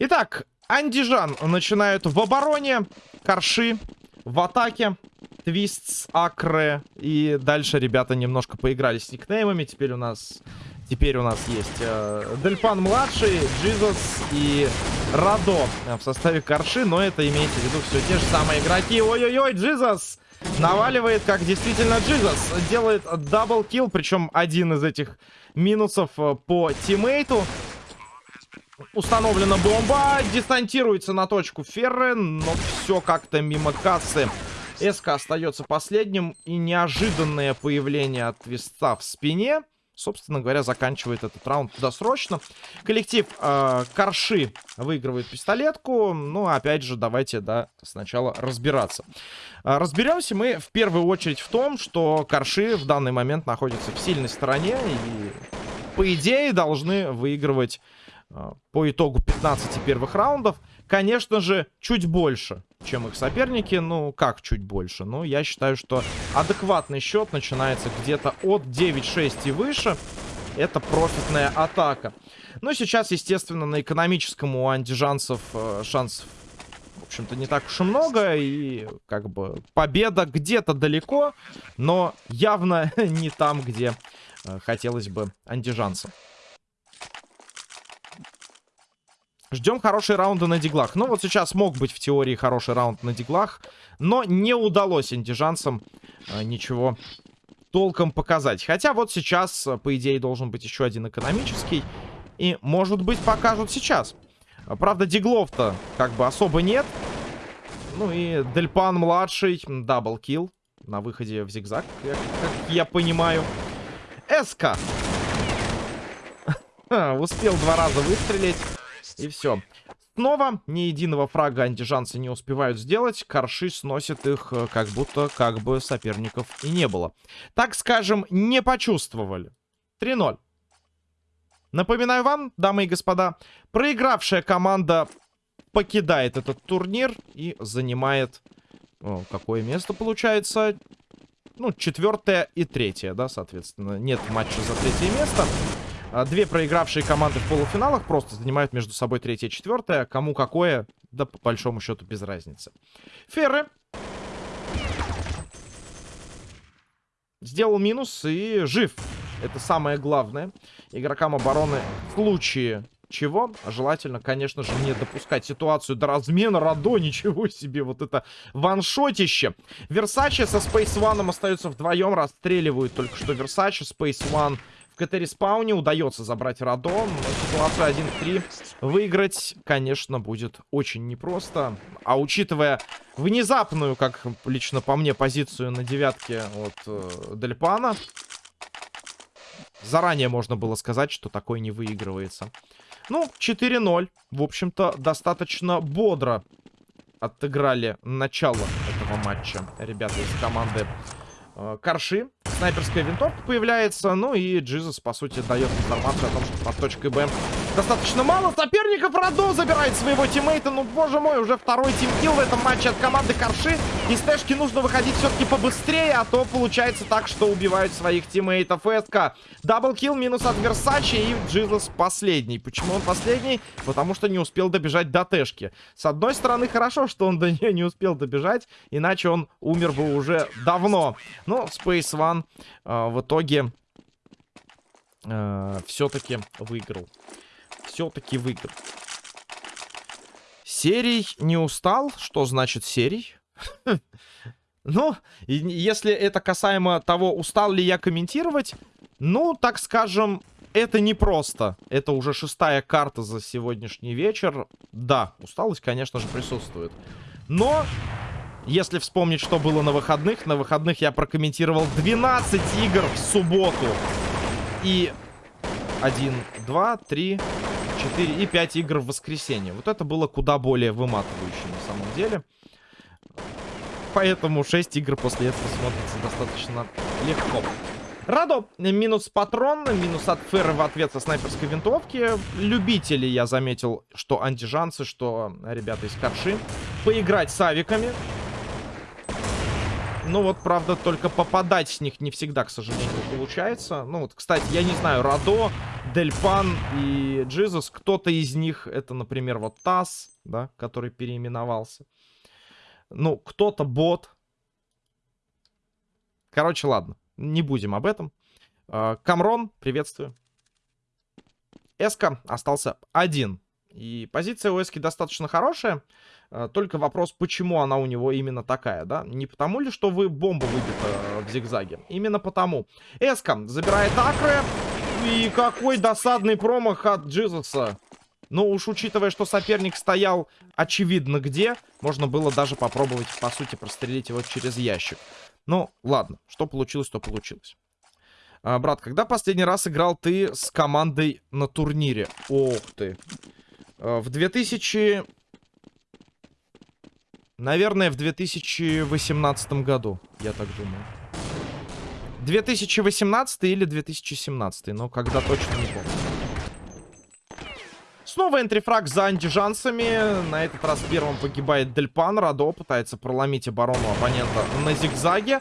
Итак, Андижан начинают в обороне. Корши в атаке. Твистс, Акре. И дальше ребята немножко поиграли с никнеймами. Теперь у нас... Теперь у нас есть э, Дельпан младший, Джизус и Радо в составе Корши. Но это имейте в виду все те же самые игроки. Ой-ой-ой, Джизус наваливает, как действительно Джизус. Делает double kill, причем один из этих минусов э, по тиммейту. Установлена бомба, дистанцируется на точку Ферры, но все как-то мимо кассы. СК остается последним, и неожиданное появление от Твиста в спине, собственно говоря, заканчивает этот раунд досрочно. Коллектив э, Корши выигрывает пистолетку, ну, опять же, давайте, да, сначала разбираться. Э, разберемся мы в первую очередь в том, что Корши в данный момент находятся в сильной стороне, и, по идее, должны выигрывать по итогу 15 первых раундов. Конечно же, чуть больше, чем их соперники. Ну, как чуть больше? Ну, я считаю, что адекватный счет начинается где-то от 9-6 и выше. Это профитная атака. Ну, сейчас, естественно, на экономическом у андижанцев э, шансов, в общем-то, не так уж и много. И, как бы, победа где-то далеко, но явно не там, где э, хотелось бы андижанцам. Ждем хорошие раунды на диглах. Ну, вот сейчас мог быть в теории хороший раунд на диглах. Но не удалось андижанцам э, ничего толком показать. Хотя вот сейчас, э, по идее, должен быть еще один экономический. И, может быть, покажут сейчас. Правда, диглов-то как бы особо нет. Ну и Дельпан младший, double kill на выходе в зигзаг, как, как я понимаю. СК. Успел два раза выстрелить. И все. Снова ни единого фрага андижанцы не успевают сделать. Корши сносят их, э, как будто как бы соперников и не было. Так скажем, не почувствовали. 3-0. Напоминаю вам, дамы и господа, проигравшая команда покидает этот турнир и занимает... О, какое место получается? Ну, четвертое и третье, да, соответственно. Нет матча за третье место. А, две проигравшие команды в полуфиналах просто занимают между собой третье и четвертое. Кому какое, да по большому счету без разницы. Ферры. Сделал минус и жив. Это самое главное. Игрокам обороны в случае чего желательно, конечно же, не допускать ситуацию до размена Радо. Ничего себе, вот это ваншотище. Версачи со Space One остаются вдвоем, расстреливают только что Версачи. Space One в КТ-респауне удается забрать Радо. Ну, ситуацию 1-3 выиграть, конечно, будет очень непросто. А учитывая внезапную, как лично по мне, позицию на девятке от э, Дельпана, заранее можно было сказать, что такой не выигрывается. Ну, 4-0. В общем-то, достаточно бодро отыграли начало этого матча ребята из команды э, Карши снайперская винтовка появляется. Ну и Джизус, по сути, дает информацию о том, что под точкой Б достаточно мало соперников. Радо забирает своего тиммейта. Ну, боже мой, уже второй тимкил в этом матче от команды Карши. Из тэшки нужно выходить все-таки побыстрее, а то получается так, что убивают своих тиммейтов СК. Даблкил минус от Версачи и Джизус последний. Почему он последний? Потому что не успел добежать до тэшки. С одной стороны, хорошо, что он до нее не успел добежать, иначе он умер бы уже давно. Но Space One э, в итоге э, все-таки выиграл все-таки выиграл. Серий не устал? Что значит серий? Ну, если это касаемо того, устал ли я комментировать, ну, так скажем, это непросто. Это уже шестая карта за сегодняшний вечер. Да, усталость, конечно же, присутствует. Но, если вспомнить, что было на выходных, на выходных я прокомментировал 12 игр в субботу. И 1, 2, 3, 4 и 5 игр в воскресенье. Вот это было куда более выматывающе на самом деле. Поэтому 6 игр после этого смотрится достаточно легко. Радо, минус патрон, минус от Ферры в ответ со снайперской винтовки. Любители, я заметил, что антижанцы, что ребята из Карши. Поиграть с авиками. Ну вот, правда, только попадать с них не всегда, к сожалению, получается. Ну вот, кстати, я не знаю, Радо Дельпан и Джизус. Кто-то из них, это, например, вот Тасс, да, который переименовался. Ну, кто-то бот. Короче, ладно, не будем об этом. А, Камрон, приветствую. Эска остался один. И позиция у Эски достаточно хорошая. А, только вопрос, почему она у него именно такая, да? Не потому ли, что вы бомба выбита в зигзаге? Именно потому. Эска забирает акры. И какой досадный промах от Джизуса. Ну уж учитывая, что соперник стоял очевидно где, можно было даже попробовать, по сути, прострелить его через ящик. Ну, ладно, что получилось, то получилось. А, брат, когда последний раз играл ты с командой на турнире? Ох ты. А, в 2000... Наверное, в 2018 году, я так думаю. 2018 или 2017, но когда точно не помню. Снова энтрифраг за антижансами. На этот раз первым погибает Дельпан. Радо пытается проломить оборону оппонента на зигзаге.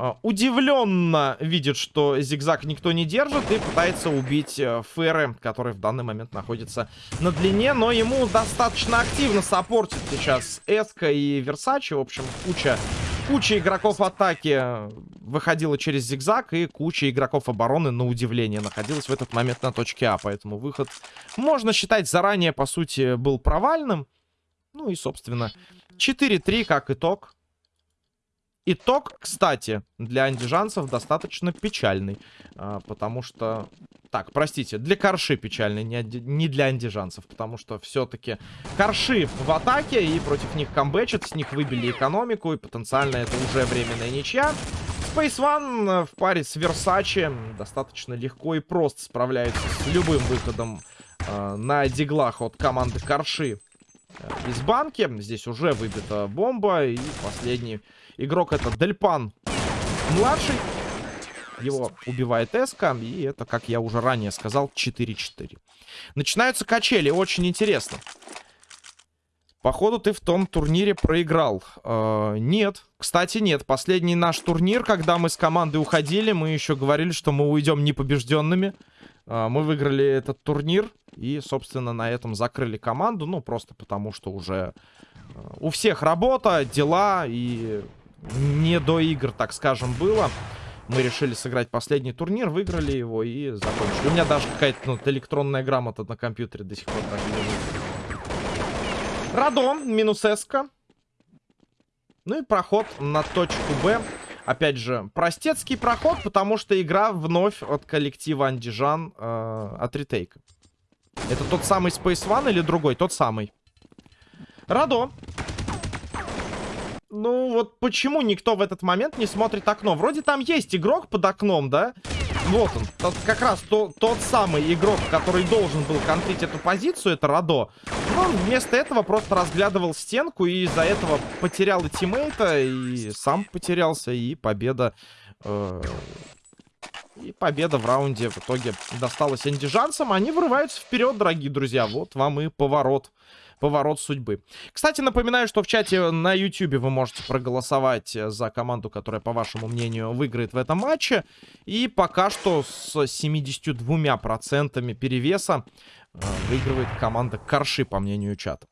А, удивленно видит, что зигзаг никто не держит и пытается убить э, Феры, который в данный момент находится на длине, но ему достаточно активно саппортит сейчас Эска и Версачи, в общем, куча Куча игроков атаки выходила через зигзаг, и куча игроков обороны, на удивление, находилась в этот момент на точке А. Поэтому выход, можно считать, заранее, по сути, был провальным. Ну и, собственно, 4-3 как итог. Итог, кстати, для андижанцев достаточно печальный. А, потому что... Так, простите, для корши печальный, не, для андижанцев. Потому что все-таки корши в атаке, и против них камбэчат, с них выбили экономику, и потенциально это уже временная ничья. Space One в паре с Versace достаточно легко и просто справляется с любым выходом э, на диглах от команды Корши э, из банки. Здесь уже выбита бомба, и последний Игрок это Дельпан младший. Его убивает Эска. И это, как я уже ранее сказал, 4-4. Начинаются качели. Очень интересно. Походу, ты в том турнире проиграл. Э, нет. Кстати, нет. Последний наш турнир, когда мы с командой уходили, мы еще говорили, что мы уйдем непобежденными. Э, мы выиграли этот турнир. И, собственно, на этом закрыли команду. Ну, просто потому, что уже э, у всех работа, дела и не до игр, так скажем, было. Мы решили сыграть последний турнир, выиграли его и закончили. У меня даже какая-то ну, электронная грамота на компьютере до сих пор так лежит. Радон, минус эска. Ну и проход на точку Б. Опять же, простецкий проход, потому что игра вновь от коллектива Андижан э, от ретейка. Это тот самый Space One или другой? Тот самый. Радо ну, вот почему никто в этот момент не смотрит окно? Вроде там есть игрок под окном, да? Вот он. Тот, как раз то, тот самый игрок, который должен был контрить эту позицию, это Радо. Но он вместо этого просто разглядывал стенку и из-за этого потерял и тиммейта, и сам потерялся, и победа... Э и победа в раунде в итоге досталась андижанцам. Они вырываются вперед, дорогие друзья. Вот вам и поворот поворот судьбы. Кстати, напоминаю, что в чате на YouTube вы можете проголосовать за команду, которая, по вашему мнению, выиграет в этом матче. И пока что с 72% перевеса э, выигрывает команда Корши, по мнению чата.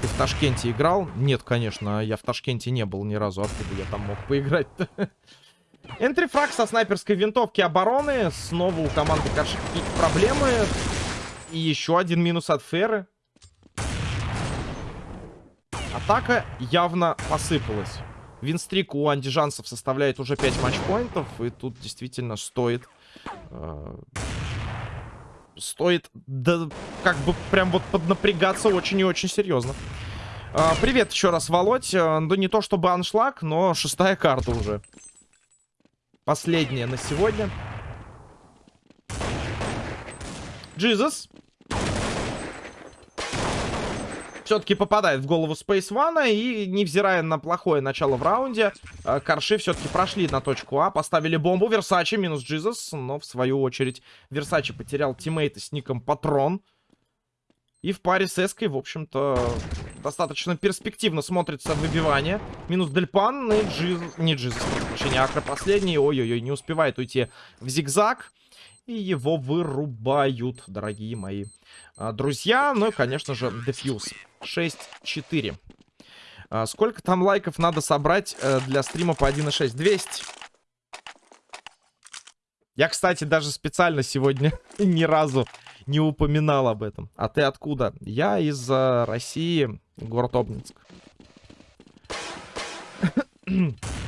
Ты в Ташкенте играл? Нет, конечно, я в Ташкенте не был ни разу. Откуда я там мог поиграть-то? Энтрифраг со снайперской винтовки обороны. Снова у команды Корши какие-то проблемы. И еще один минус от Феры. Атака явно посыпалась. Винстрик у андижанцев составляет уже 5 матчпоинтов. И тут действительно стоит... Э, стоит, да, как бы прям вот поднапрягаться очень и очень серьезно. Э, привет еще раз, Володь. Э, ну, не то чтобы аншлаг, но шестая карта уже. Последняя на сегодня. Джизус все-таки попадает в голову Space One. И, невзирая на плохое начало в раунде, э, Корши все-таки прошли на точку А. Поставили бомбу. Версачи минус Джизус. Но, в свою очередь, Версачи потерял тиммейта с ником Патрон. И в паре с Эской, в общем-то, достаточно перспективно смотрится выбивание. Минус Дельпан и Джиз... Не Джизус, прощения, Акро последний. Ой-ой-ой, не успевает уйти в зигзаг. И его вырубают, дорогие мои а, друзья. Ну и, конечно же, дефьюз. 6-4. А, сколько там лайков надо собрать э, для стрима по 1.6? 200. Я, кстати, даже специально сегодня ни разу не упоминал об этом. А ты откуда? Я из э, России, город Обнинск.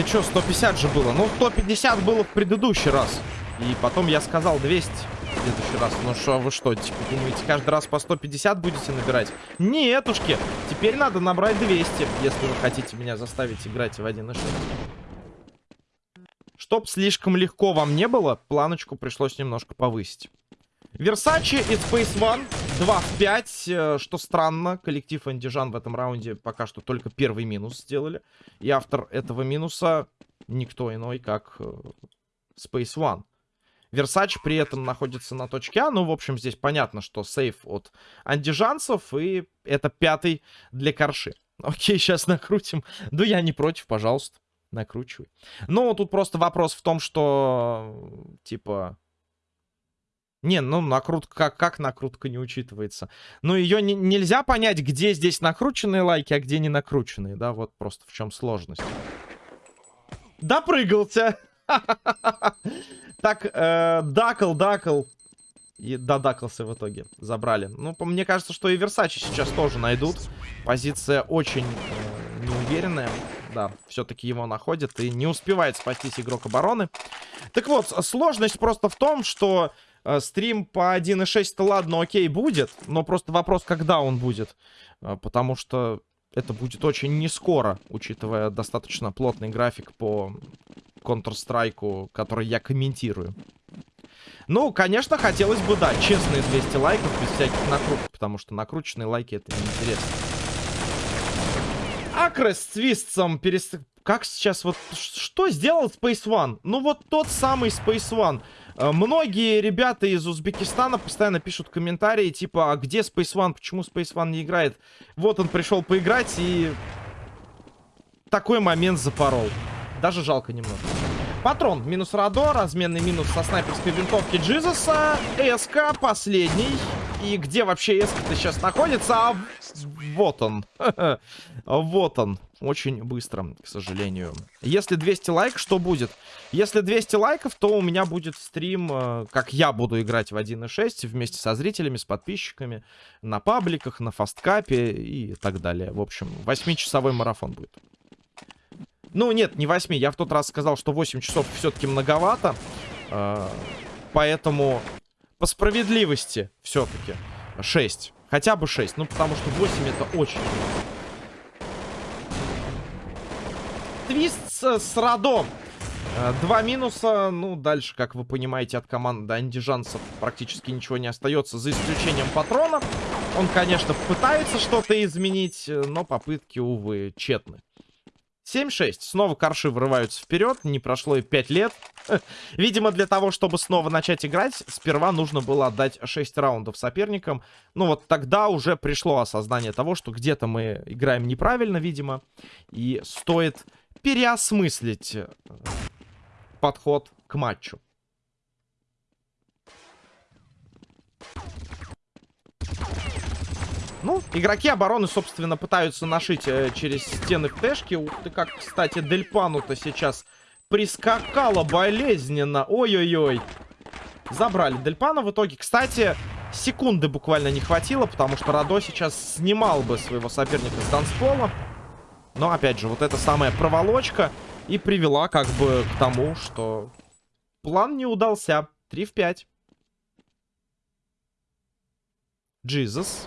Ты чё, 150 же было? Ну, 150 было в предыдущий раз. И потом я сказал 200 в следующий раз. Ну что, вы что, типа, думаете, каждый раз по 150 будете набирать? Нетушки. Теперь надо набрать 200, если вы хотите меня заставить играть в 1.6. Чтоб слишком легко вам не было, планочку пришлось немножко повысить. Версачи и Space One 2 в 5, э, что странно. Коллектив Андижан в этом раунде пока что только первый минус сделали. И автор этого минуса никто иной, как э, Space One. Версач при этом находится на точке А. Ну, в общем, здесь понятно, что сейф от андижанцев. И это пятый для корши. Окей, сейчас накрутим. Да я не против, пожалуйста. Накручивай. Ну, тут просто вопрос в том, что, типа... Не, ну, накрутка, как, как накрутка не учитывается? Ну, ее не, нельзя понять, где здесь накрученные лайки, а где не накрученные, да? Вот просто в чем сложность. Допрыгался! Так, э, Дакл, Дакл. И додакался в итоге. Забрали. Ну, мне кажется, что и Версачи сейчас тоже найдут. Позиция очень э, неуверенная. Да, все-таки его находят и не успевает спастись игрок обороны. Так вот, сложность просто в том, что стрим по 1.6-то ладно, окей, будет. Но просто вопрос, когда он будет. Э, потому что это будет очень не скоро, учитывая достаточно плотный график по Counter-Strike, который я комментирую. Ну, конечно, хотелось бы, да, честные 200 лайков без всяких накруток, потому что накрученные лайки это неинтересно. Акрес с твистцем перес... Как сейчас вот... Что сделал Space One? Ну, вот тот самый Space One. Э, многие ребята из Узбекистана постоянно пишут комментарии, типа, а где Space One? Почему Space One не играет? Вот он пришел поиграть и... Такой момент запорол. Даже жалко немного. Патрон минус Радо, разменный минус со снайперской винтовки Джизуса. СК последний. И где вообще СК-то сейчас находится? А вот он. вот он. Очень быстро, к сожалению. Если 200 лайк, что будет? Если 200 лайков, то у меня будет стрим, э, как я буду играть в 1.6 вместе со зрителями, с подписчиками, на пабликах, на фасткапе и так далее. В общем, 8-часовой марафон будет. Ну, нет, не 8. Я в тот раз сказал, что 8 часов все-таки многовато. Э, поэтому по справедливости все-таки 6. Хотя бы 6. Ну, потому что 8 это очень Твист с, с Радом. Э, два минуса. Ну, дальше, как вы понимаете, от команды андижанцев практически ничего не остается, за исключением патрона. Он, конечно, пытается что-то изменить, но попытки, увы, тщетны. 7-6. Снова корши врываются вперед. Не прошло и 5 лет. Видимо, для того, чтобы снова начать играть, сперва нужно было отдать 6 раундов соперникам. Ну вот тогда уже пришло осознание того, что где-то мы играем неправильно, видимо. И стоит переосмыслить э, подход к матчу. Ну, игроки обороны, собственно, пытаются нашить э, через стены птешки. Ух ты, как, кстати, Дельпану-то сейчас прискакала болезненно. Ой-ой-ой. Забрали Дельпана в итоге. Кстати, секунды буквально не хватило, потому что Радо сейчас снимал бы своего соперника с танцпола. Но, опять же, вот эта самая проволочка и привела как бы к тому, что план не удался. 3 в 5. Jesus.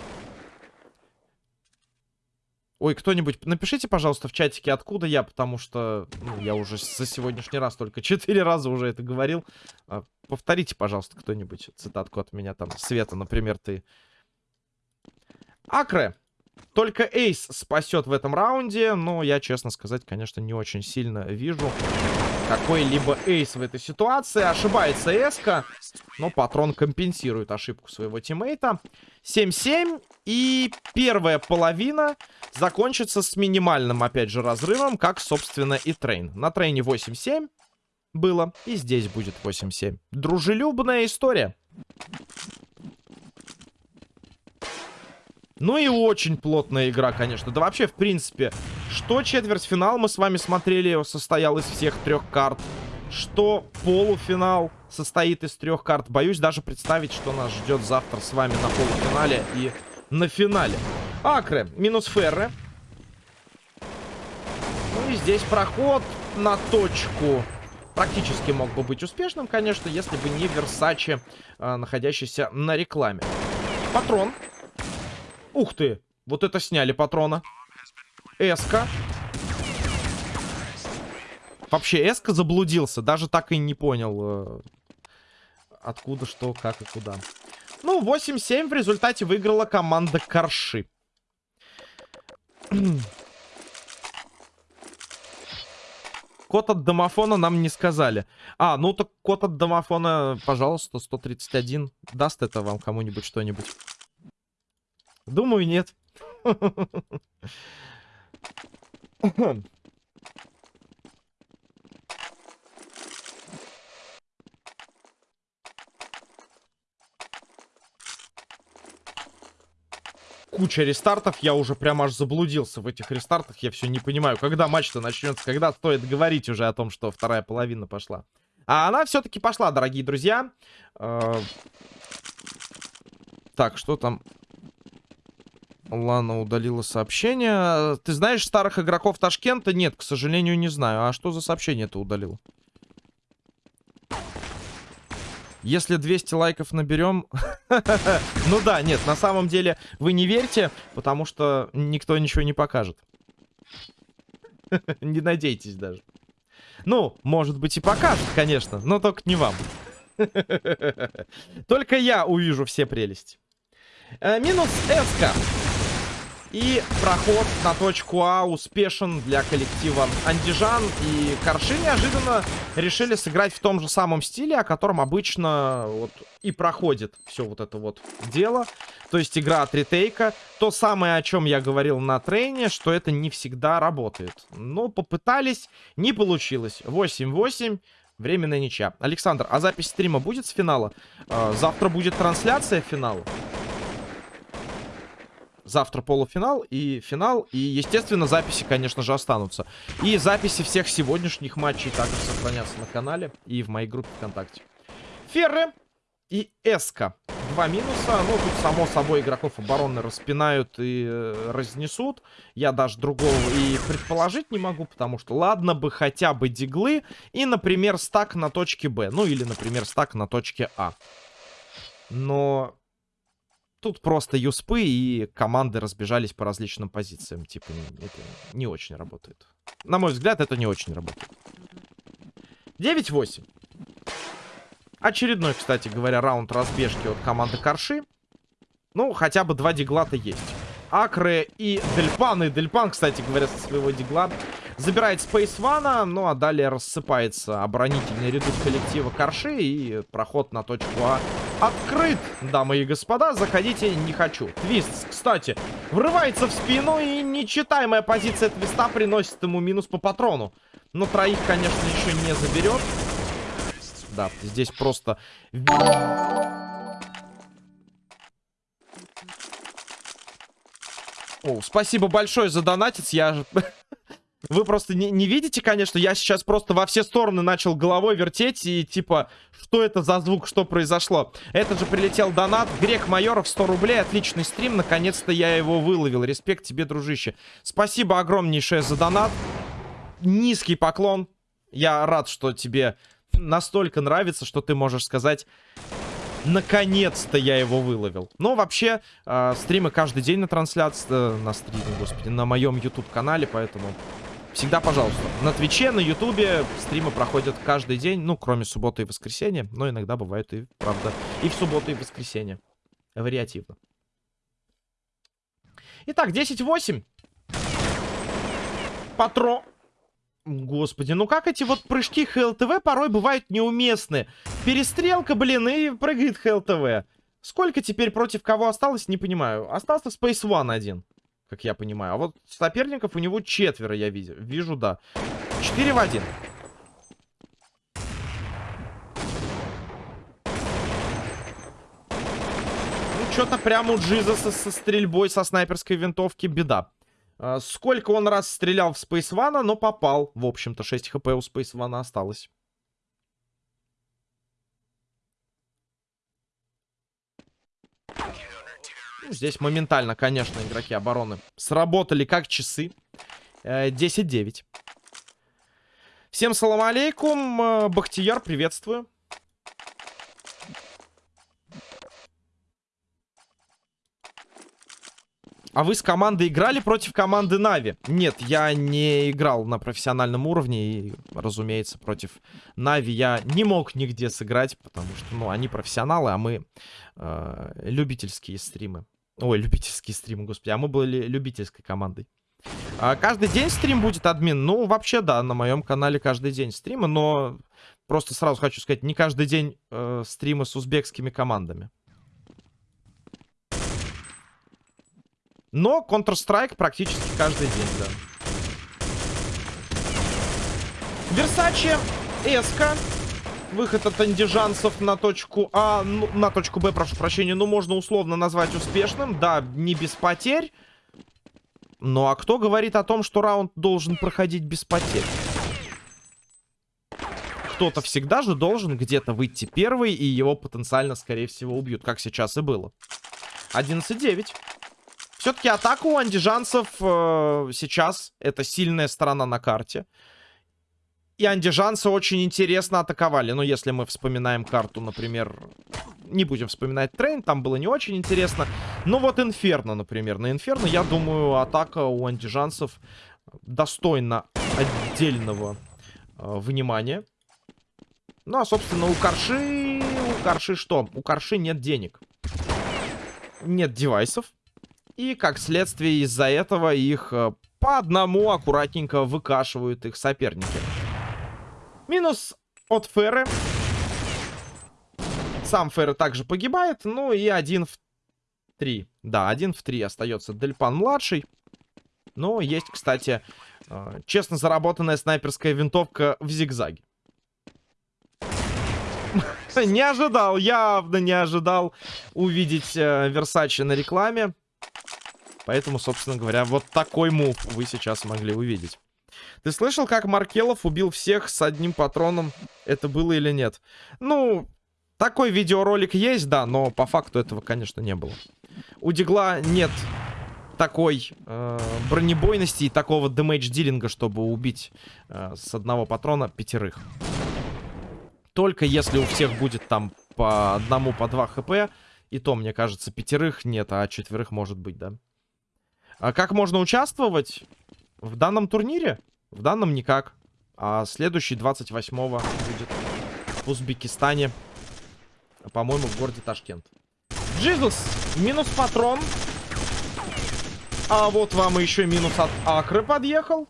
Ой, кто-нибудь, напишите, пожалуйста, в чатике, откуда я, потому что ну, я уже за сегодняшний раз только четыре раза уже это говорил. А, повторите, пожалуйста, кто-нибудь цитатку от меня там. Света, например, ты. Акре. Только Эйс спасет в этом раунде, но я, честно сказать, конечно, не очень сильно вижу какой-либо Эйс в этой ситуации. Ошибается Эска, но Патрон компенсирует ошибку своего тиммейта. 7-7, и первая половина закончится с минимальным, опять же, разрывом, как, собственно, и Трейн. На Трейне 8-7 было, и здесь будет 8-7. Дружелюбная история. Ну и очень плотная игра, конечно. Да вообще, в принципе, что четвертьфинал мы с вами смотрели, состоял из всех трех карт. Что полуфинал состоит из трех карт. Боюсь даже представить, что нас ждет завтра с вами на полуфинале и на финале. Акры минус Ферры. Ну и здесь проход на точку практически мог бы быть успешным, конечно, если бы не Версачи, э, находящийся на рекламе. Патрон Ух ты! Вот это сняли патрона. Эска. Вообще, Эска заблудился. Даже так и не понял, э, откуда, что, как и куда. Ну, 8-7 в результате выиграла команда Карши. Код от домофона нам не сказали. А, ну так код от домофона, пожалуйста, 131. Даст это вам кому-нибудь что-нибудь? Думаю, нет. Куча рестартов, я уже прям аж заблудился в этих рестартах, я все не понимаю, когда матч-то начнется, когда стоит говорить уже о том, что вторая половина пошла. А она все-таки пошла, дорогие друзья. Э, так, что там Лана удалила сообщение. Ты знаешь старых игроков Ташкента? Нет, к сожалению, не знаю. А что за сообщение ты удалил? Если 200 лайков наберем... ну да, нет, на самом деле вы не верьте, потому что никто ничего не покажет. не надейтесь даже. Ну, может быть и покажет, конечно, но только не вам. только я увижу все прелести. Э, минус Эска. И проход на точку А успешен для коллектива Андижан. И Корши неожиданно решили сыграть в том же самом стиле, о котором обычно вот и проходит все вот это вот дело. То есть игра от ретейка. То самое, о чем я говорил на трейне, что это не всегда работает. Но попытались, не получилось. 8-8. Временная ничья. Александр, а запись стрима будет с финала? Э, завтра будет трансляция финала. Завтра полуфинал и финал. И, естественно, записи, конечно же, останутся. И записи всех сегодняшних матчей также сохранятся на канале и в моей группе ВКонтакте. Ферры и Эска. Два минуса. Ну, тут, само собой, игроков обороны распинают и э, разнесут. Я даже другого и предположить не могу, потому что, ладно бы, хотя бы диглы и, например, стак на точке Б. Ну, или, например, стак на точке А. Но Тут просто юспы и команды разбежались по различным позициям. Типа, это не очень работает. На мой взгляд, это не очень работает. 9-8. Очередной, кстати говоря, раунд разбежки от команды Корши. Ну, хотя бы два дигла-то есть. Акры и Дельпан. И Дельпан, кстати говоря, со своего дигла забирает One, ну а далее рассыпается оборонительный редут коллектива Корши и проход на точку А открыт, дамы и господа. Заходите, не хочу. Твист, кстати, врывается в спину и нечитаемая позиция Твиста приносит ему минус по патрону. Но троих, конечно, еще не заберет. Да, здесь просто... О, спасибо большое за донатец. Я Вы просто не, не видите, конечно, я сейчас просто во все стороны начал головой вертеть и типа, что это за звук, что произошло. Это же прилетел донат, Грек Майоров, 100 рублей, отличный стрим, наконец-то я его выловил. Респект тебе, дружище. Спасибо огромнейшее за донат. Низкий поклон. Я рад, что тебе настолько нравится, что ты можешь сказать... Наконец-то я его выловил. Но вообще, э, стримы каждый день на трансляции, э, на стриме, господи, на моем YouTube-канале, поэтому Всегда, пожалуйста. На Твиче, на Ютубе стримы проходят каждый день, ну, кроме субботы и воскресенья. Но иногда бывает и, правда, и в субботу, и в воскресенье. Вариативно. Итак, 10-8. Патро... Господи, ну как эти вот прыжки ХЛТВ порой бывают неуместны. Перестрелка, блин, и прыгает ХЛТВ. Сколько теперь против кого осталось, не понимаю. Остался Space One один, как я понимаю. А вот соперников у него четверо, я вижу. Вижу, да. 4 в 1. Ну, что-то прямо у Джизаса со стрельбой со снайперской винтовки беда. А, сколько он раз стрелял в Space One, но попал. В общем-то, 6 хп у Space One осталось. Ну, здесь моментально, конечно, игроки обороны сработали как часы. 10-9. Э, Всем салам алейкум. Э, Бахтияр, приветствую. А вы с командой играли против команды Нави? Нет, я не играл на профессиональном уровне. И, разумеется, против Нави я не мог нигде сыграть. Потому что, ну, они профессионалы, а мы э, любительские стримы. Ой, любительские стримы, господи. А мы были любительской командой. А каждый день стрим будет, админ? Ну, вообще, да, на моем канале каждый день стримы. Но просто сразу хочу сказать, не каждый день э, стримы с узбекскими командами. Но Counter-Strike практически каждый день, да. Версачи, Эска. Выход от андижанцев на точку А, ну, на точку Б, прошу прощения, ну, можно условно назвать успешным. Да, не без потерь. Ну, а кто говорит о том, что раунд должен проходить без потерь? Кто-то всегда же должен где-то выйти первый, и его потенциально, скорее всего, убьют, как сейчас и было. 11-9. Все-таки атака у андижанцев э, сейчас это сильная сторона на карте. И андижанцы очень интересно атаковали. Ну, если мы вспоминаем карту, например... Не будем вспоминать трейн, там было не очень интересно. Ну, вот Инферно, например. На Инферно, я думаю, атака у андижанцев достойна отдельного э, внимания. Ну, а, собственно, у Карши... У Карши что? У Карши нет денег. Нет девайсов. И, как следствие, из-за этого их э, по одному аккуратненько выкашивают их соперники. Минус от Ферры. Сам Ферры также погибает. Ну и один в три. Да, один в три остается Дельпан-младший. Но есть, кстати, э, честно заработанная снайперская винтовка в зигзаге. Не ожидал, явно не ожидал увидеть э, Версачи на рекламе. Поэтому, собственно говоря, вот такой мув вы сейчас могли увидеть. Ты слышал, как Маркелов убил всех с одним патроном? Это было или нет? Ну, такой видеоролик есть, да, но по факту этого, конечно, не было. У Дигла нет такой э, бронебойности и такого дэмэдж-дилинга, чтобы убить э, с одного патрона пятерых. Только если у всех будет там по одному, по два хп, и то, мне кажется, пятерых нет, а четверых может быть, да. А как можно участвовать в данном турнире? В данном никак. А следующий 28-го будет в Узбекистане. По-моему, в городе Ташкент. Джизус! Минус патрон. А вот вам еще минус от Акры подъехал.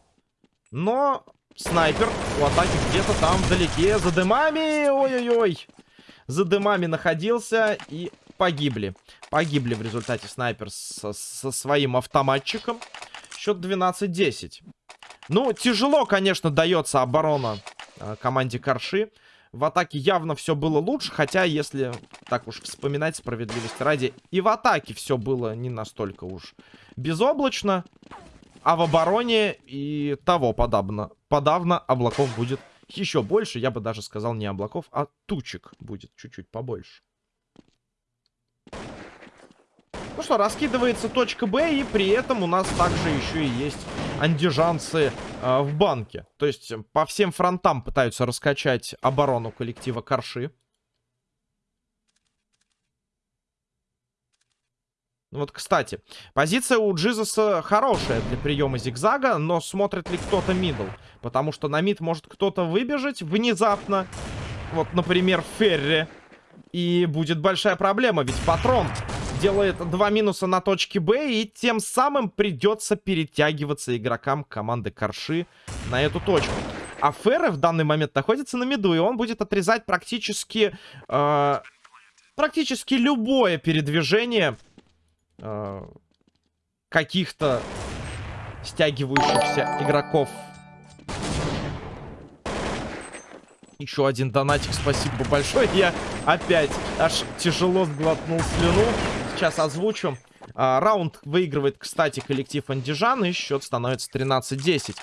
Но снайпер у атаки где-то там вдалеке. За дымами. Ой-ой-ой. За дымами находился и погибли. Погибли в результате снайпер со, со своим автоматчиком. Счет 12-10. Ну, тяжело, конечно, дается оборона э, команде Карши. В атаке явно все было лучше, хотя, если так уж вспоминать справедливости ради, и в атаке все было не настолько уж безоблачно, а в обороне и того подобно. Подавно облаков будет еще больше, я бы даже сказал не облаков, а тучек будет чуть-чуть побольше. Ну что, раскидывается точка Б, и при этом у нас также еще и есть андижанцы э, в банке. То есть по всем фронтам пытаются раскачать оборону коллектива Карши. Ну вот, кстати, позиция у Джизуса хорошая для приема зигзага, но смотрит ли кто-то мидл? Потому что на мид может кто-то выбежать внезапно. Вот, например, Ферри. И будет большая проблема, ведь патрон делает два минуса на точке Б, и тем самым придется перетягиваться игрокам команды Корши на эту точку. А Ферре в данный момент находится на миду, и он будет отрезать практически... Э, практически любое передвижение э, каких-то стягивающихся игроков. Еще один донатик, спасибо большое. Я опять аж тяжело сглотнул слюну. Сейчас озвучу. А, раунд выигрывает, кстати, коллектив Андижан, и счет становится 13-10.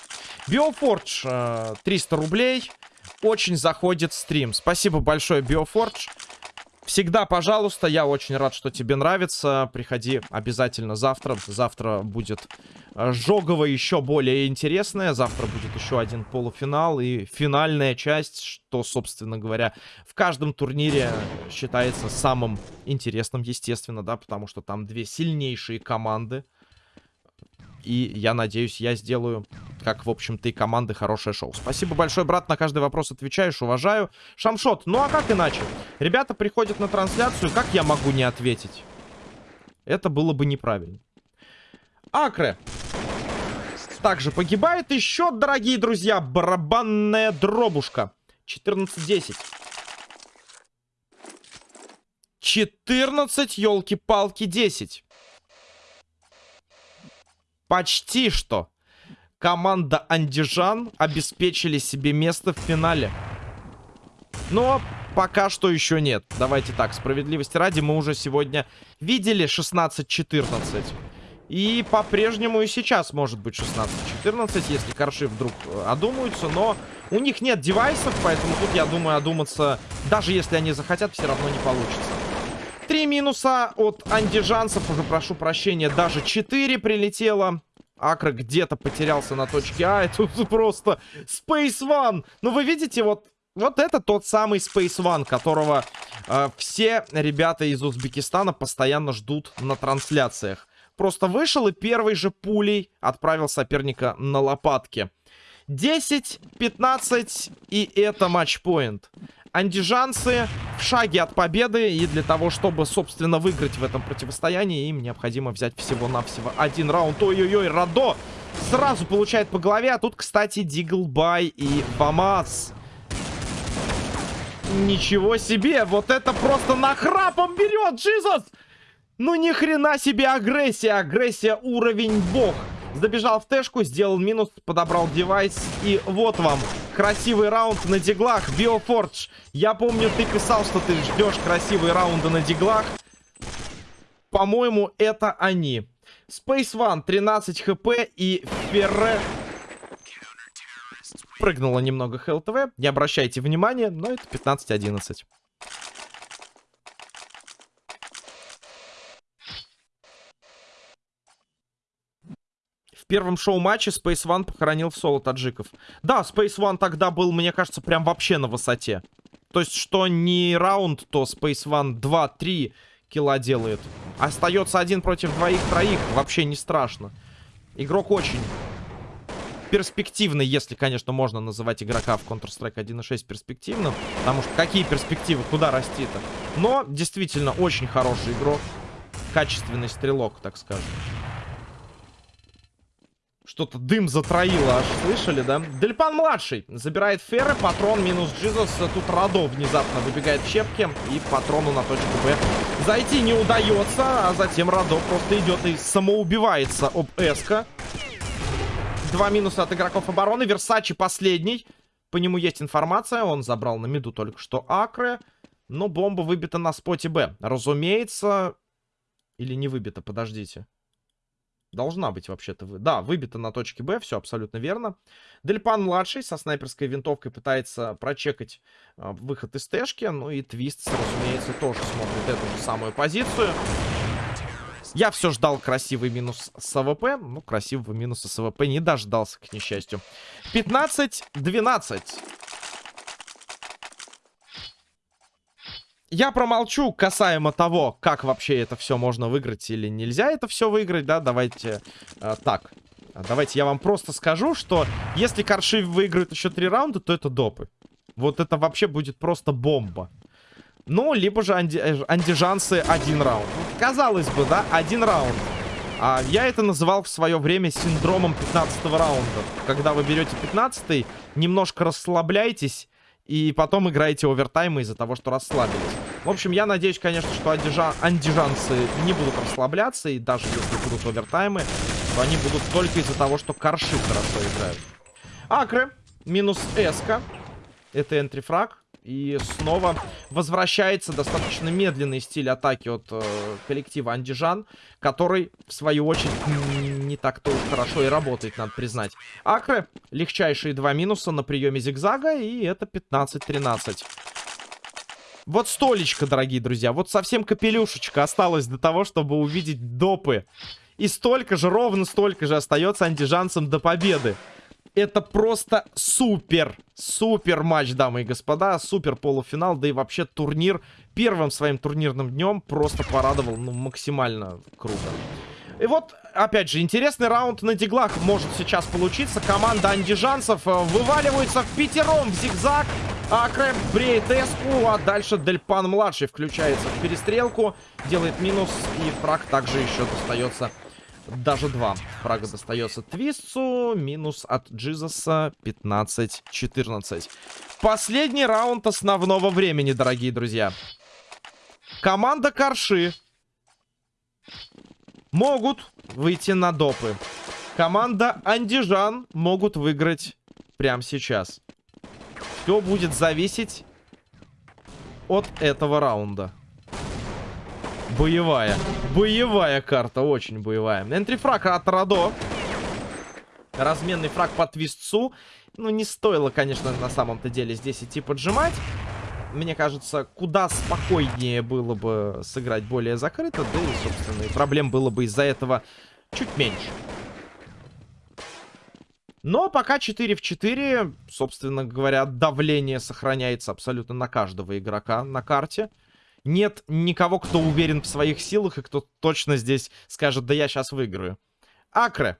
Биофордж, а, 300 рублей. Очень заходит стрим. Спасибо большое, Биофордж. Всегда, пожалуйста, я очень рад, что тебе нравится. Приходи обязательно завтра. Завтра будет э, жогово еще более интересное. Завтра будет еще один полуфинал и финальная часть, что, собственно говоря, в каждом турнире считается самым интересным, естественно, да, потому что там две сильнейшие команды. И я надеюсь, я сделаю, как, в общем-то, и команды, хорошее шоу. Спасибо большое, брат, на каждый вопрос отвечаешь, уважаю. Шамшот, ну а как иначе? Ребята приходят на трансляцию, как я могу не ответить? Это было бы неправильно. Акре. Также погибает. еще, дорогие друзья, барабанная дробушка. 14-10. 14, елки-палки, 10. Почти что. Команда Андижан обеспечили себе место в финале. Но пока что еще нет. Давайте так, справедливости ради, мы уже сегодня видели 16-14. И по-прежнему и сейчас может быть 16-14, если корши вдруг э, одумаются. Но у них нет девайсов, поэтому тут, я думаю, одуматься, даже если они захотят, все равно не получится. Три минуса от андижанцев. Уже прошу прощения, даже 4 прилетело. Акра где-то потерялся на точке А. Это просто Space One. Ну, вы видите, вот, вот это тот самый Space One, которого э, все ребята из Узбекистана постоянно ждут на трансляциях. Просто вышел и первой же пулей отправил соперника на лопатки. 10-15 и это матчпоинт андижанцы в шаге от победы. И для того, чтобы, собственно, выиграть в этом противостоянии, им необходимо взять всего-навсего один раунд. Ой-ой-ой, Радо сразу получает по голове. А тут, кстати, Диглбай и Бамас. Ничего себе! Вот это просто нахрапом берет, Джизус! Ну ни хрена себе агрессия! Агрессия уровень бог. Забежал в тэшку, сделал минус, подобрал девайс. И вот вам красивый раунд на диглах. Биофордж, я помню, ты писал, что ты ждешь красивые раунды на диглах. По-моему, это они. Space One 13 хп и Ферре прыгнула немного ХЛТВ. Не обращайте внимания, но это 15-11. Первом шоу-матче Space One похоронил в соло таджиков. Да, Space One тогда был, мне кажется, прям вообще на высоте. То есть, что не раунд, то Space One 2-3 килла делает. Остается один против двоих-троих. Вообще не страшно. Игрок очень перспективный, если, конечно, можно называть игрока в Counter-Strike 1.6 перспективным. Потому что какие перспективы, куда расти-то? Но, действительно, очень хороший игрок. Качественный стрелок, так скажем. Что-то дым затроило, аж слышали, да? Дельпан-младший забирает Ферры, патрон минус Джизус. Тут Радо внезапно выбегает в щепки и патрону на точку Б зайти не удается, а затем Радо просто идет и самоубивается об Эска. Два минуса от игроков обороны. Версачи последний. По нему есть информация. Он забрал на миду только что Акры. Но бомба выбита на споте Б. Разумеется... Или не выбита, подождите. Должна быть вообще-то. Да, выбита на точке Б, все абсолютно верно. Дельпан-младший со снайперской винтовкой пытается прочекать э, выход из тэшки. Ну и Твист, разумеется, тоже смотрит эту же самую позицию. Я все ждал красивый минус с АВП. Ну, красивого минуса с АВП не дождался, к несчастью. 15-12. Я промолчу касаемо того, как вообще это все можно выиграть или нельзя это все выиграть, да, давайте э, так. Давайте я вам просто скажу, что если Корши выиграет еще три раунда, то это допы. Вот это вообще будет просто бомба. Ну, либо же анди э, андижанцы один раунд. Казалось бы, да, один раунд. А я это называл в свое время синдромом 15 раунда. Когда вы берете 15 немножко расслабляйтесь и потом играете овертаймы из-за того, что расслабились. В общем, я надеюсь, конечно, что андижа... андижанцы не будут расслабляться. И даже если будут овертаймы, то они будут только из-за того, что корши хорошо играют. Акры. Минус эска. Это энтрифраг. И снова возвращается достаточно медленный стиль атаки от э, коллектива Андижан, который, в свою очередь, не так-то хорошо и работает, надо признать. Акры, легчайшие два минуса на приеме зигзага, и это 15-13. Вот столечко, дорогие друзья, вот совсем капелюшечка осталось до того, чтобы увидеть допы. И столько же, ровно столько же остается андижанцам до победы. Это просто супер, супер матч, дамы и господа. Супер полуфинал, да и вообще турнир первым своим турнирным днем просто порадовал, ну, максимально круто. И вот, опять же, интересный раунд на диглах может сейчас получиться. Команда андижанцев э, вываливается в пятером в зигзаг. А Крэп бреет эску, а дальше Дельпан-младший включается в перестрелку, делает минус, и фраг также еще достается даже два фрага достается Твистцу. Минус от Джизаса 15-14. Последний раунд основного времени, дорогие друзья. Команда Карши могут выйти на допы. Команда Андижан могут выиграть прямо сейчас. Все будет зависеть от этого раунда. Боевая. Боевая карта, очень боевая. Энтрифраг от Радо. Разменный фраг по твистцу. Ну, не стоило, конечно, на самом-то деле здесь идти поджимать. Мне кажется, куда спокойнее было бы сыграть более закрыто. Да и, собственно, и проблем было бы из-за этого чуть меньше. Но пока 4 в 4, собственно говоря, давление сохраняется абсолютно на каждого игрока на карте нет никого, кто уверен в своих силах и кто точно здесь скажет, да я сейчас выиграю. Акре.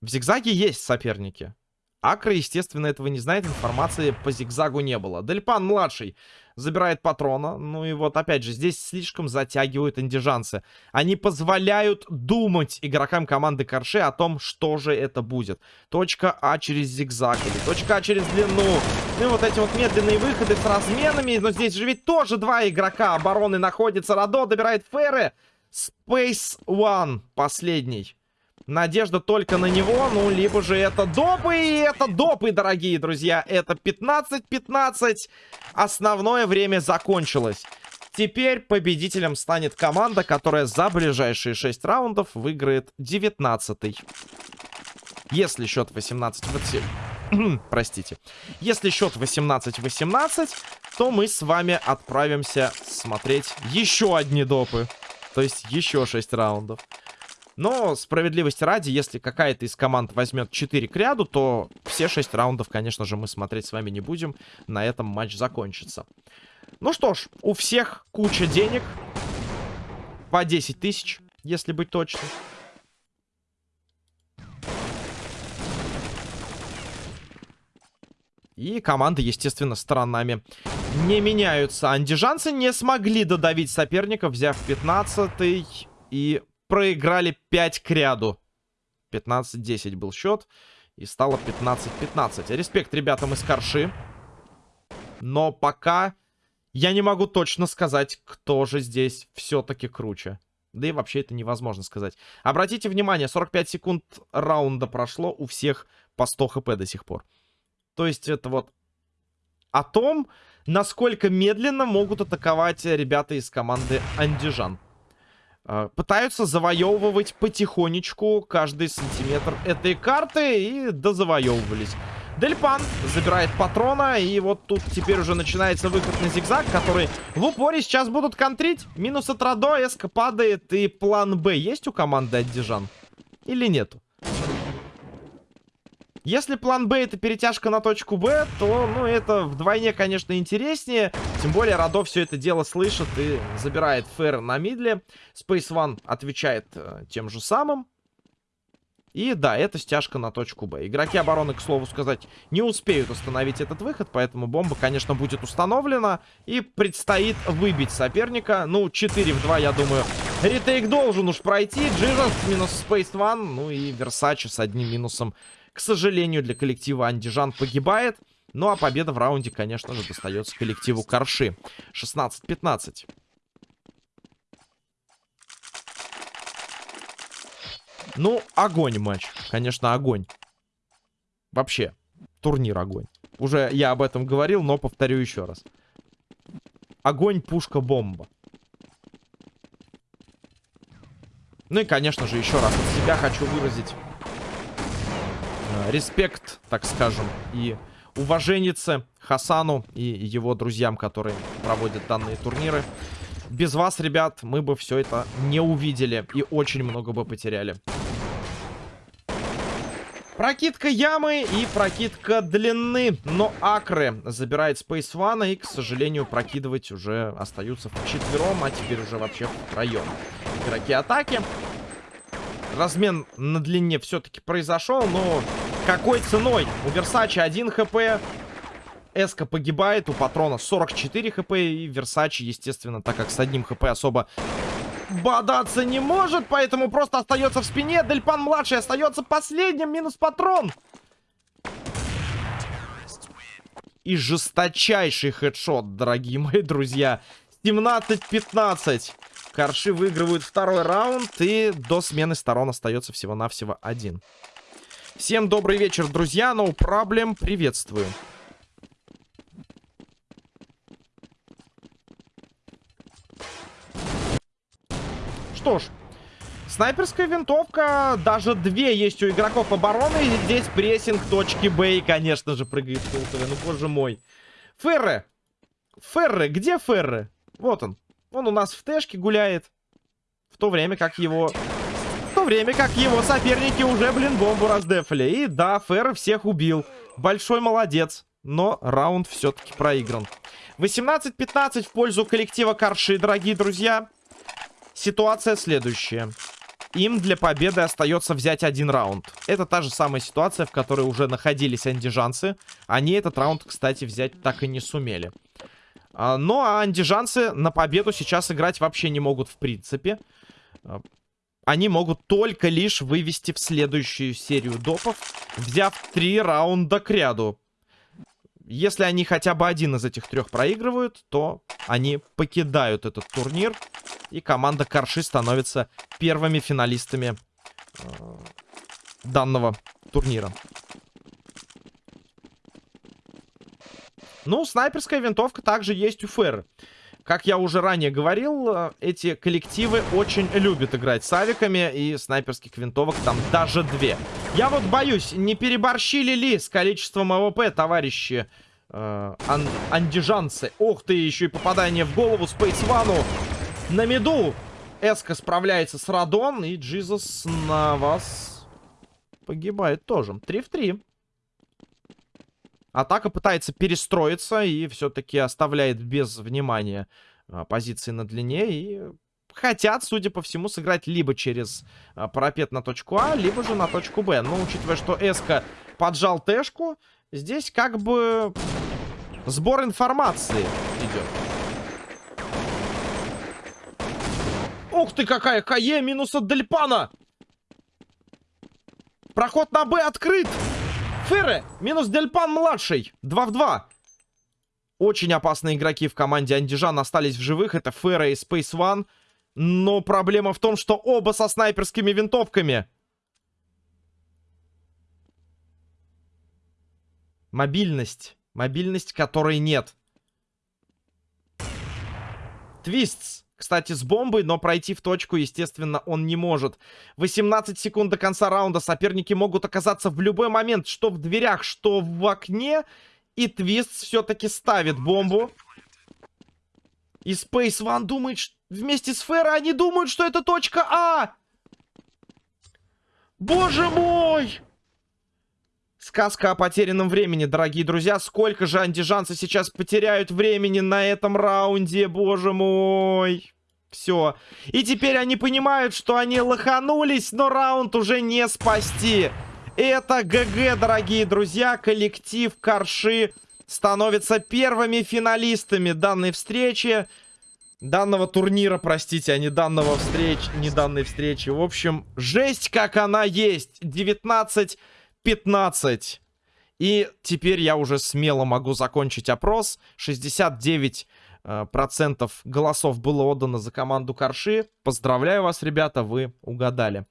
В зигзаге есть соперники. Акра, естественно, этого не знает, информации по зигзагу не было. Дельпан-младший забирает патрона. Ну и вот, опять же, здесь слишком затягивают индижанцы. Они позволяют думать игрокам команды Корше о том, что же это будет. Точка А через зигзаг или точка А через длину. Ну и вот эти вот медленные выходы с разменами. Но здесь же ведь тоже два игрока обороны находятся. Радо добирает Ферры. Space One последний. Надежда только на него, ну, либо же это допы, и это допы, дорогие друзья. Это 15-15. Основное время закончилось. Теперь победителем станет команда, которая за ближайшие 6 раундов выиграет 19-й. Если счет 18... Простите. Если счет 18-18, то мы с вами отправимся смотреть еще одни допы. То есть еще 6 раундов. Но, справедливости ради, если какая-то из команд возьмет 4 к ряду, то все 6 раундов, конечно же, мы смотреть с вами не будем. На этом матч закончится. Ну что ж, у всех куча денег. По 10 тысяч, если быть точным. И команды, естественно, сторонами не меняются. Андижанцы не смогли додавить соперника, взяв 15 и проиграли 5 к ряду. 15-10 был счет. И стало 15-15. Респект ребятам из Карши. Но пока я не могу точно сказать, кто же здесь все-таки круче. Да и вообще это невозможно сказать. Обратите внимание, 45 секунд раунда прошло у всех по 100 хп до сих пор. То есть это вот о том, насколько медленно могут атаковать ребята из команды Андижан. А, пытаются завоевывать потихонечку каждый сантиметр этой карты и дозавоевывались. Дельпан забирает патрона, и вот тут теперь уже начинается выход на зигзаг, который в упоре сейчас будут контрить. Минус от Радо, эска падает, и план Б есть у команды Аддижан? Или нету? Если план Б это перетяжка на точку Б, то, ну, это вдвойне, конечно, интереснее. Тем более, Радо все это дело слышит и забирает Фэр на мидле. Space One отвечает э, тем же самым. И да, это стяжка на точку Б. Игроки обороны, к слову сказать, не успеют остановить этот выход, поэтому бомба, конечно, будет установлена. И предстоит выбить соперника. Ну, 4 в 2, я думаю, ретейк должен уж пройти. Джизус минус Space One, ну и Версачи с одним минусом. К сожалению, для коллектива Андижан погибает. Ну, а победа в раунде, конечно же, достается коллективу Корши. 16-15. Ну, огонь матч. Конечно, огонь. Вообще, турнир огонь. Уже я об этом говорил, но повторю еще раз. Огонь, пушка, бомба. Ну и, конечно же, еще раз от себя хочу выразить респект, так скажем, и уваженице Хасану и его друзьям, которые проводят данные турниры. Без вас, ребят, мы бы все это не увидели и очень много бы потеряли. Прокидка ямы и прокидка длины. Но Акры забирает Space One и, к сожалению, прокидывать уже остаются вчетвером, а теперь уже вообще втроем. Игроки атаки. Размен на длине все-таки произошел, но какой ценой? У Версачи 1 хп, Эска погибает, у Патрона 44 хп, и Версачи, естественно, так как с одним хп особо бодаться не может, поэтому просто остается в спине. Дельпан-младший остается последним, минус патрон. И жесточайший хедшот, дорогие мои друзья. 17-15. Корши выигрывают второй раунд, и до смены сторон остается всего-навсего один. Всем добрый вечер, друзья. No problem. Приветствую. что ж, снайперская винтовка, даже две есть у игроков обороны. И здесь прессинг точки Б, и, конечно же, прыгает Фултове. Ну, боже мой. Ферре! Ферре, где Ферре? Вот он. Он у нас в тэшке гуляет. В то время как его... Время как его соперники уже, блин, бомбу раздефали. И да, Ферре всех убил. Большой молодец. Но раунд все-таки проигран. 18-15 в пользу коллектива Карши, дорогие друзья. Ситуация следующая. Им для победы остается взять один раунд. Это та же самая ситуация, в которой уже находились андижанцы. Они этот раунд, кстати, взять так и не сумели. А, ну, а андижанцы на победу сейчас играть вообще не могут в принципе. Они могут только лишь вывести в следующую серию допов, взяв три раунда к ряду. Если они хотя бы один из этих трех проигрывают, то они покидают этот турнир. И команда Карши становится первыми финалистами э, данного турнира. Ну, снайперская винтовка также есть у Ферры. Как я уже ранее говорил, э, эти коллективы очень любят играть с авиками, и снайперских винтовок там даже две. Я вот боюсь, не переборщили ли с количеством АВП, товарищи э, ан андижанцы? Ох ты, еще и попадание в голову Space One у. На меду Эска справляется с Радон. И Джизус на вас погибает тоже. 3 в 3. Атака пытается перестроиться и все-таки оставляет без внимания а, позиции на длине. И хотят, судя по всему, сыграть либо через а, парапет на точку А, либо же на точку Б. Но учитывая, что Эска поджал Тэшку, здесь как бы сбор информации идет. Ух ты, какая КЕ минус от Дельпана. Проход на Б открыт. Ферре минус Дельпан младший. 2 в 2. Очень опасные игроки в команде Андижан остались в живых. Это Ферре и Space One. Но проблема в том, что оба со снайперскими винтовками. Мобильность. Мобильность, которой нет. Твистс. Кстати, с бомбой, но пройти в точку, естественно, он не может. 18 секунд до конца раунда. Соперники могут оказаться в любой момент, что в дверях, что в окне. И Твист все-таки ставит бомбу. И Space One думает, что вместе с Ферро они думают, что это точка А. Боже мой! Сказка о потерянном времени, дорогие друзья. Сколько же андижанцы сейчас потеряют времени на этом раунде, боже мой. Все. И теперь они понимают, что они лоханулись, но раунд уже не спасти. Это ГГ, дорогие друзья. Коллектив Карши становится первыми финалистами данной встречи. Данного турнира, простите, а не данного встреч, не данной встречи. В общем, жесть как она есть. 19-15. И теперь я уже смело могу закончить опрос. 69 э, процентов голосов было отдано за команду Карши. Поздравляю вас, ребята, вы угадали.